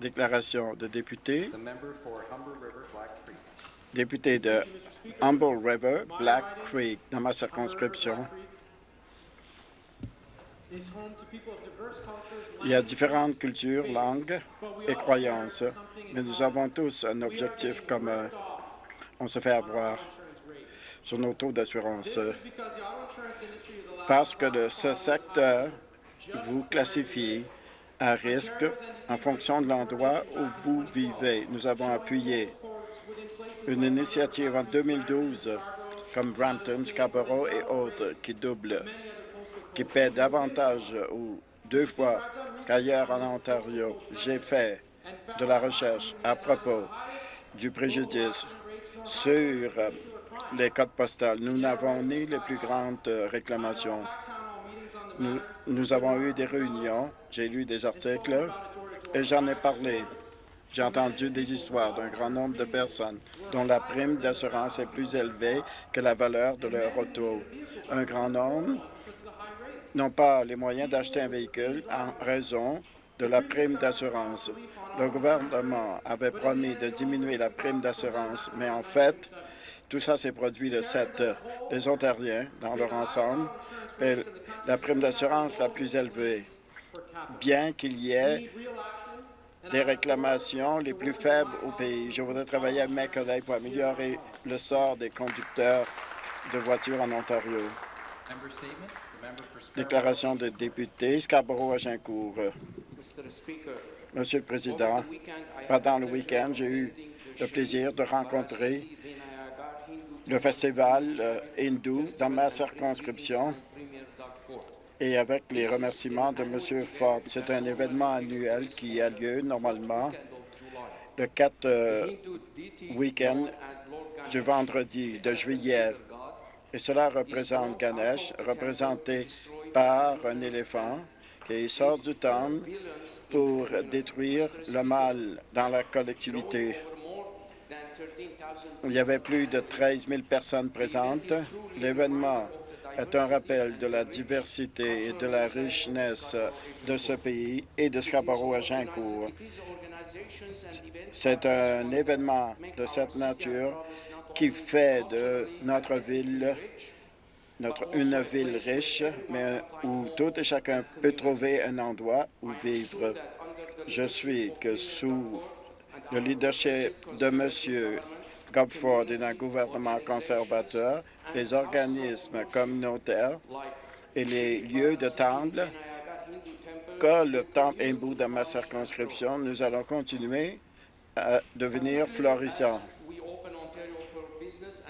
Déclaration de député. Député de Humble River, Black Creek, dans ma circonscription. Il y a différentes cultures, langues et croyances, mais nous avons tous un objectif commun. On se fait avoir sur nos taux d'assurance. Parce que de ce secteur vous classifie à risque en fonction de l'endroit où vous vivez. Nous avons appuyé une initiative en 2012 comme Brampton, Scarborough et autres qui doublent, qui paient davantage ou deux fois qu'ailleurs en Ontario. J'ai fait de la recherche à propos du préjudice sur les codes postales. Nous n'avons ni les plus grandes réclamations. Nous, avons eu des réunions, j'ai lu des articles et j'en ai parlé. J'ai entendu des histoires d'un grand nombre de personnes dont la prime d'assurance est plus élevée que la valeur de leur auto. Un grand nombre n'ont pas les moyens d'acheter un véhicule en raison de la prime d'assurance. Le gouvernement avait promis de diminuer la prime d'assurance, mais en fait, tout ça s'est produit le 7. Les Ontariens, dans leur ensemble, la prime d'assurance la plus élevée, bien qu'il y ait des réclamations les plus faibles au pays. Je voudrais travailler avec mes collègues pour améliorer le sort des conducteurs de voitures en Ontario. Déclaration de député, Scarborough-Agincourt. Monsieur le Président, pendant le week-end, j'ai eu le plaisir de rencontrer le festival euh, hindou dans ma circonscription et avec les remerciements de M. Ford. C'est un événement annuel qui a lieu normalement le 4 euh, week-end du vendredi de juillet. Et cela représente Ganesh, représenté par un éléphant qui sort du temple pour détruire le mal dans la collectivité. Il y avait plus de 13 000 personnes présentes. L'événement est un rappel de la diversité et de la richesse de ce pays et de Scarborough à Gincourt. C'est un événement de cette nature qui fait de notre ville notre, une ville riche, mais où tout et chacun peut trouver un endroit où vivre. Je suis que sous le leadership de M. Gopford et d'un gouvernement conservateur, les organismes communautaires et les lieux de temple, comme le temple hindou dans ma circonscription, nous allons continuer à devenir florissants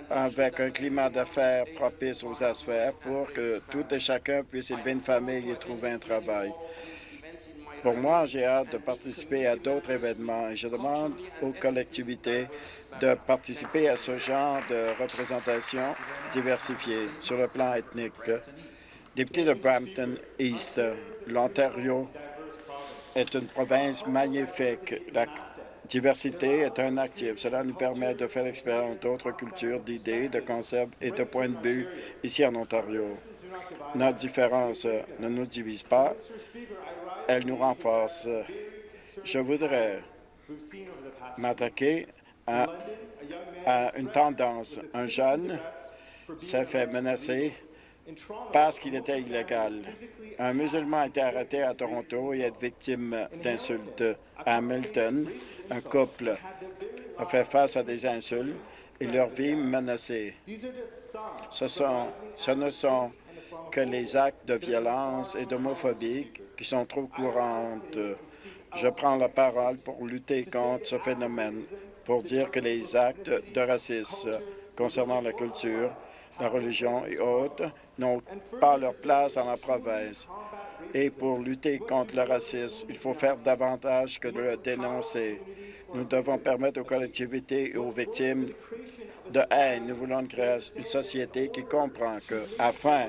avec un climat d'affaires propice aux affaires pour que tout et chacun puisse élever une famille et trouver un travail. Pour moi, j'ai hâte de participer à d'autres événements et je demande aux collectivités de participer à ce genre de représentation diversifiée sur le plan ethnique. Député de Brampton East, l'Ontario est une province magnifique. La diversité est un actif. Cela nous permet de faire l'expérience d'autres cultures, d'idées, de concepts et de points de vue ici en Ontario. Notre différence ne nous divise pas, elle nous renforce. Je voudrais m'attaquer à, une tendance. Un jeune s'est fait menacer parce qu'il était illégal. Un musulman a été arrêté à Toronto et est victime d'insultes. À Hamilton, un couple a fait face à des insultes et leur vie menacée. Ce, ne sont que les actes de violence et d'homophobie qui sont trop courantes. Je prends la parole pour lutter contre ce phénomène, pour dire que les actes de racisme concernant la culture, la religion et autres n'ont pas leur place dans la province. Et pour lutter contre le racisme, il faut faire davantage que de le dénoncer. Nous devons permettre aux collectivités et aux victimes de haine. Nous voulons une société qui comprend que, afin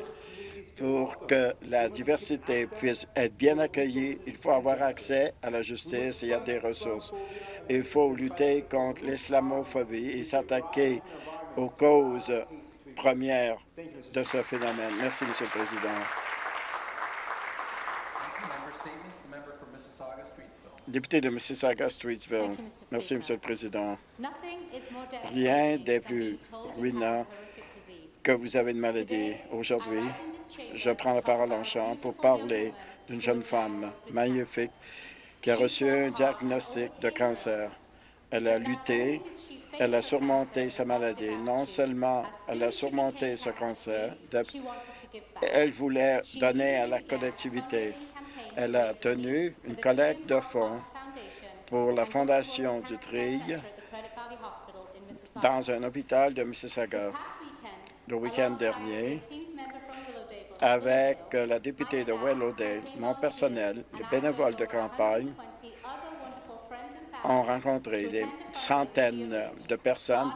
pour que la diversité puisse être bien accueillie, il faut avoir accès à la justice et à des ressources. Il faut lutter contre l'islamophobie et s'attaquer aux causes premières de ce phénomène. Merci, Monsieur le Président. Député de Mississauga-Streetsville. Merci. Monsieur le Président. Rien n'est plus ruinant que vous avez une maladie. Aujourd'hui, je prends la parole en chant pour parler d'une jeune femme magnifique qui a reçu un diagnostic de cancer. Elle a lutté, elle a surmonté sa maladie. Non seulement elle a surmonté ce cancer, elle voulait donner à la collectivité. Elle a tenu une collecte de fonds pour la Fondation du Trill dans un hôpital de Mississauga. Le week-end dernier, avec euh, la députée de Willowdale, mon personnel, les bénévoles de campagne, ont rencontré des centaines de personnes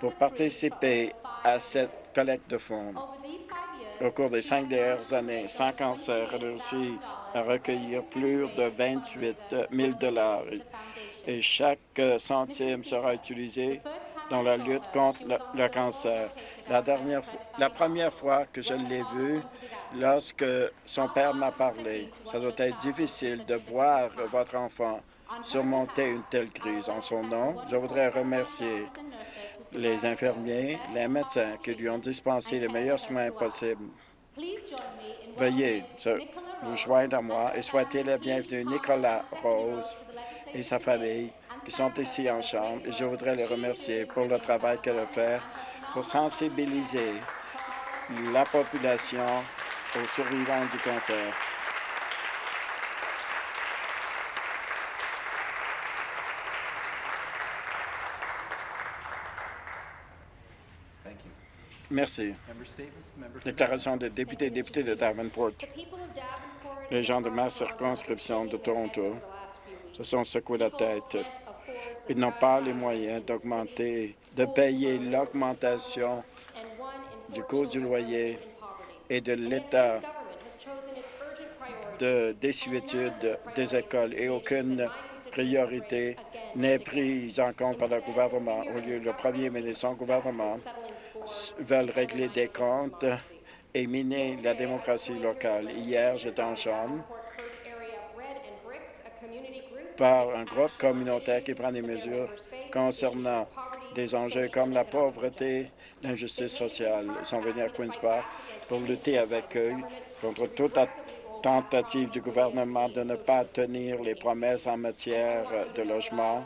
pour participer à cette collecte de fonds. Au cours des cinq dernières années, Sans Cancer a réussi à recueillir plus de 28 000 et chaque euh, centime sera utilisé dans la lutte contre le, cancer. La, dernière, la première fois que je l'ai vu, lorsque son père m'a parlé, ça doit être difficile de voir votre enfant surmonter une telle crise. En son nom, je voudrais remercier les infirmiers, les médecins qui lui ont dispensé les meilleurs soins possibles. Veuillez vous joindre à moi et souhaiter la bienvenue Nicolas Rose et sa famille qui sont ici en chambre. Et je voudrais les remercier pour le travail qu'elle a fait pour sensibiliser la population aux survivants du cancer. Thank you. Merci. Déclaration des députés et députés de Davenport. Les gens de ma circonscription de Toronto se sont secoués la tête. Ils n'ont pas les moyens d'augmenter, de payer l'augmentation du coût du loyer et de l'état de désuétude des écoles et aucune priorité n'est prise en compte par le gouvernement. Au lieu, le premier ministre, son gouvernement, veulent régler des comptes et miner la démocratie locale. Hier, j'étais en chambre par un groupe communautaire qui prend des mesures concernant des enjeux comme la pauvreté, l'injustice sociale. Ils sont venus à Queen's Park pour lutter avec eux contre toute tentative du gouvernement de ne pas tenir les promesses en matière de logement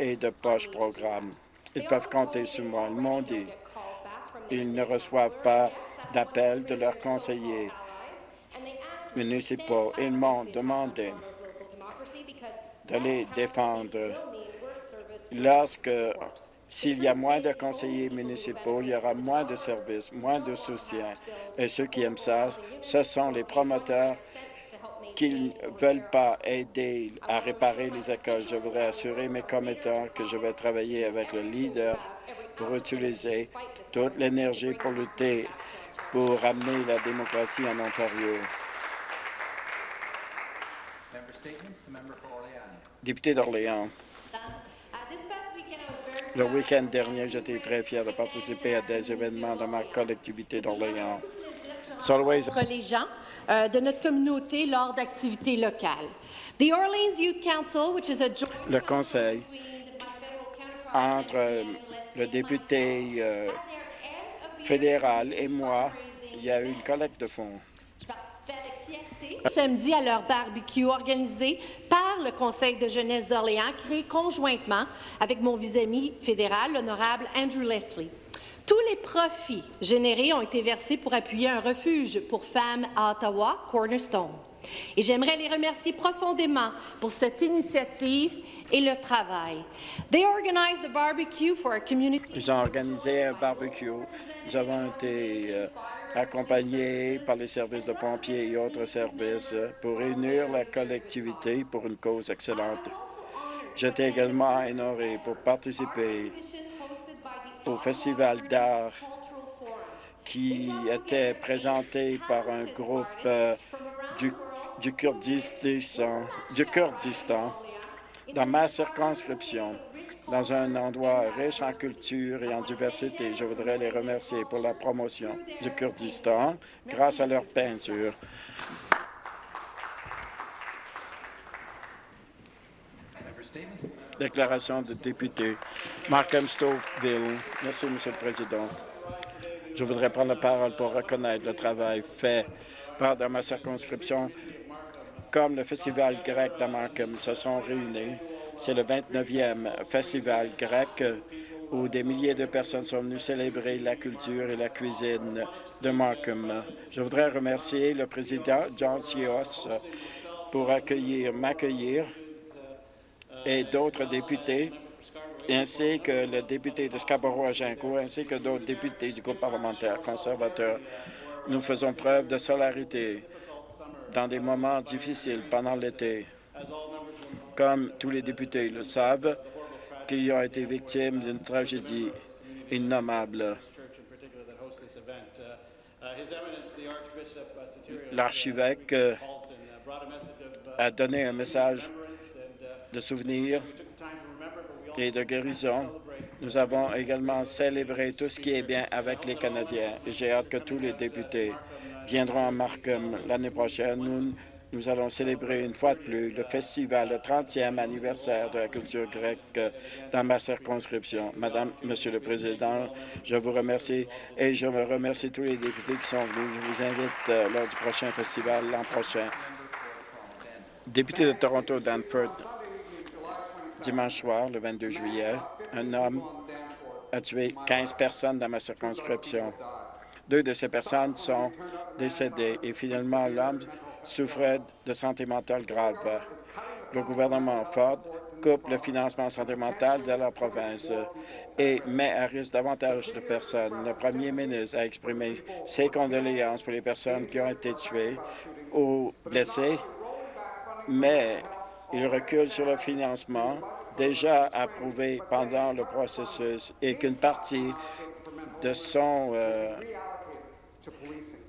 et de poche programme. Ils peuvent compter sur moi. Ils m'ont dit ils ne reçoivent pas d'appel de leurs conseillers municipaux. Ils m'ont demandé de les défendre. Lorsque, s'il y a moins de conseillers municipaux, il y aura moins de services, moins de soutien. Et ceux qui aiment ça, ce sont les promoteurs qui ne veulent pas aider à réparer les écoles. Je voudrais assurer mes commettants que je vais travailler avec le leader pour utiliser toute l'énergie pour lutter pour ramener la démocratie en Ontario. Député d'Orléans, le week-end dernier, j'étais très fier de participer à des événements dans ma collectivité d'Orléans. Entre les gens euh, de notre communauté lors d'activités locales. The Orleans Youth Council, which is a joint le conseil entre euh, le député euh, fédéral et moi, il y a eu une collecte de fonds. Fierté samedi à leur barbecue organisé par le Conseil de jeunesse d'Orléans, créé conjointement avec mon vis-à-vis fédéral, l'honorable Andrew Leslie. Tous les profits générés ont été versés pour appuyer un refuge pour femmes à Ottawa, Cornerstone. Et j'aimerais les remercier profondément pour cette initiative et le travail. They organized a barbecue for our community Ils ont organisé un barbecue. Nous avons été euh, accompagnés par les services de pompiers et autres services pour réunir la collectivité pour une cause excellente. J'étais également honoré pour participer au festival d'art qui était présenté par un groupe euh, du, du Kurdistan, du Kurdistan dans ma circonscription, dans un endroit riche en culture et en diversité. Je voudrais les remercier pour la promotion du Kurdistan grâce à leur peinture. Déclaration de député. Markham Stoville. Merci, Monsieur le Président. Je voudrais prendre la parole pour reconnaître le travail fait par dans ma circonscription comme le Festival grec de Markham se sont réunis. C'est le 29e Festival grec où des milliers de personnes sont venues célébrer la culture et la cuisine de Markham. Je voudrais remercier le président John Sios pour accueillir, m'accueillir et d'autres députés, ainsi que le député de Scarborough-Agincourt, ainsi que d'autres députés du groupe parlementaire conservateur. Nous faisons preuve de solidarité dans des moments difficiles pendant l'été. Comme tous les députés le savent, qu'ils ont été victimes d'une tragédie innommable. L'archevêque euh, a donné un message de souvenir et de guérison. Nous avons également célébré tout ce qui est bien avec les Canadiens. J'ai hâte que tous les députés viendront à Markham l'année prochaine. Nous, nous allons célébrer une fois de plus le festival, le 30e anniversaire de la culture grecque dans ma circonscription. Madame, Monsieur le Président, je vous remercie et je me remercie tous les députés qui sont venus. Je vous invite euh, lors du prochain festival l'an prochain. Député de Toronto, Danford, dimanche soir, le 22 juillet, un homme a tué 15 personnes dans ma circonscription. Deux de ces personnes sont décédées et finalement l'homme souffrait de santé mentale grave. Le gouvernement Ford coupe le financement santé mentale de la province et met à risque davantage de personnes. Le premier ministre a exprimé ses condoléances pour les personnes qui ont été tuées ou blessées, mais il recule sur le financement déjà approuvé pendant le processus et qu'une partie de son euh,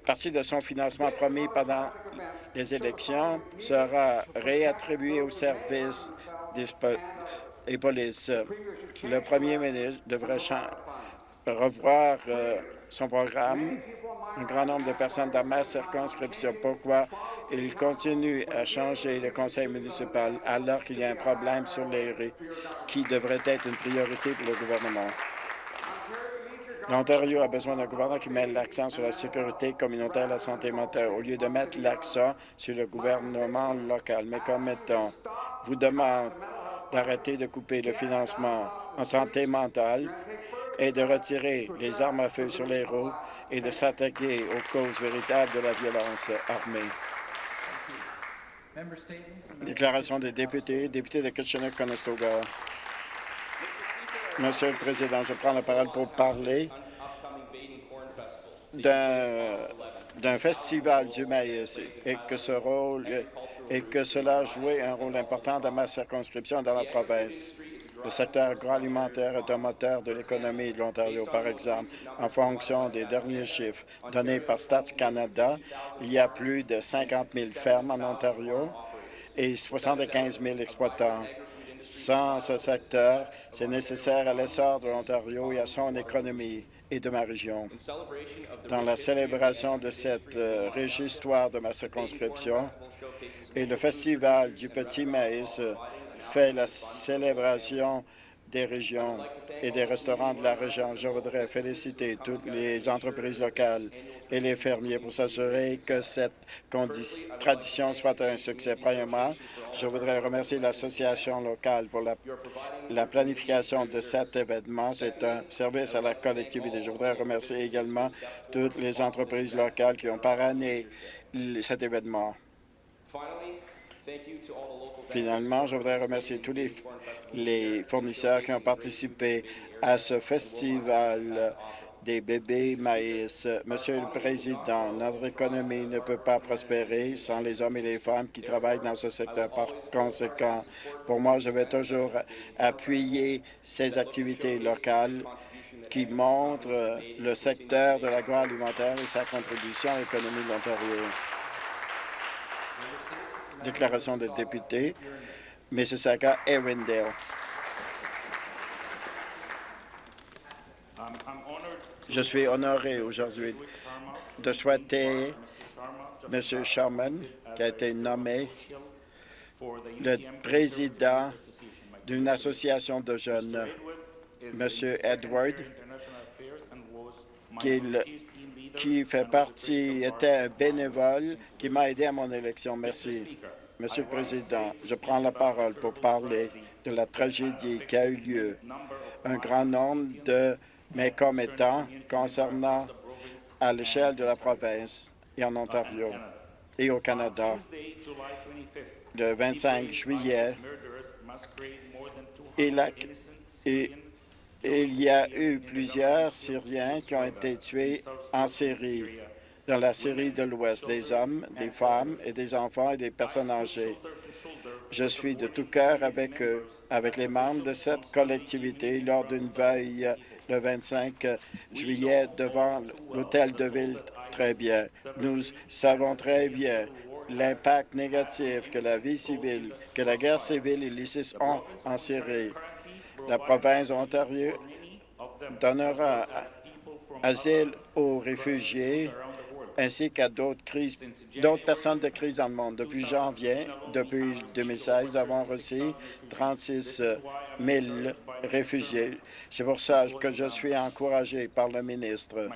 partie de son financement promis pendant les élections sera réattribuée au service des et polices. Le premier ministre devrait revoir euh, son programme. Un grand nombre de personnes dans ma circonscription. Pourquoi? Il continue à changer le conseil municipal alors qu'il y a un problème sur les rues qui devrait être une priorité pour le gouvernement? L'Ontario a besoin d'un gouvernement qui met l'accent sur la sécurité communautaire et la santé mentale au lieu de mettre l'accent sur le gouvernement local. Mes commettants vous demandent d'arrêter de couper le financement en santé mentale et de retirer les armes à feu sur les roues et de s'attaquer aux causes véritables de la violence armée. Déclaration des députés, député de Kitchener-Conestoga. Monsieur le Président, je prends la parole pour parler d'un festival du maïs et que ce rôle et que cela a joué un rôle important dans ma circonscription dans la province. Le secteur agroalimentaire est un moteur de l'économie de l'Ontario. Par exemple, en fonction des derniers chiffres donnés par Stats Canada, il y a plus de 50 000 fermes en Ontario et 75 000 exploitants. Sans ce secteur, c'est nécessaire à l'essor de l'Ontario et à son économie et de ma région. Dans la célébration de cette euh, riche histoire de ma circonscription et le Festival du Petit Maïs fait la célébration des régions et des restaurants de la région. Je voudrais féliciter toutes les entreprises locales et les fermiers pour s'assurer que cette tradition soit un succès. Premièrement, je voudrais remercier l'association locale pour la, la planification de cet événement. C'est un service à la collectivité. Je voudrais remercier également toutes les entreprises locales qui ont parrainé cet événement. Finalement, je voudrais remercier tous les fournisseurs qui ont participé à ce festival des bébés maïs. Monsieur le Président, notre économie ne peut pas prospérer sans les hommes et les femmes qui travaillent dans ce secteur. Par conséquent, pour moi, je vais toujours appuyer ces activités locales qui montrent le secteur de l'agroalimentaire et sa contribution à l'économie de l'Ontario. Déclaration de député, Mississauga, Arundel. Je suis honoré aujourd'hui de souhaiter M. Sharman, qui a été nommé le président d'une association de jeunes, Monsieur Edward, qu'il- qui fait partie, était un bénévole qui m'a aidé à mon élection. Merci. Monsieur le Président, je prends la parole pour parler de la tragédie qui a eu lieu. Un grand nombre de mes commettants concernant à l'échelle de la province et en Ontario et au Canada. Le 25 juillet, il, a- il y a eu plusieurs Syriens qui ont été tués en Syrie, dans la Syrie de l'Ouest, des hommes, des femmes et des enfants et des personnes âgées. Je suis de tout cœur avec eux, avec les membres de cette collectivité lors d'une veille le 25 juillet devant l'hôtel de ville très bien. Nous savons très bien l'impact négatif que la vie civile, que la guerre civile et l'ISIS ont en Syrie. La province d'Ontario donnera asile aux réfugiés ainsi qu'à d'autres crises, d'autres personnes de crise dans le monde. Depuis janvier, depuis 2016, nous avons reçu 36 000 réfugiés. C'est pour ça que je suis encouragé par le ministre,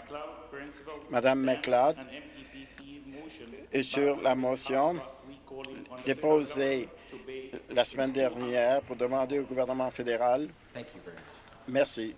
Madame McLeod, et sur la motion déposée la semaine dernière pour demander au gouvernement fédéral. Merci.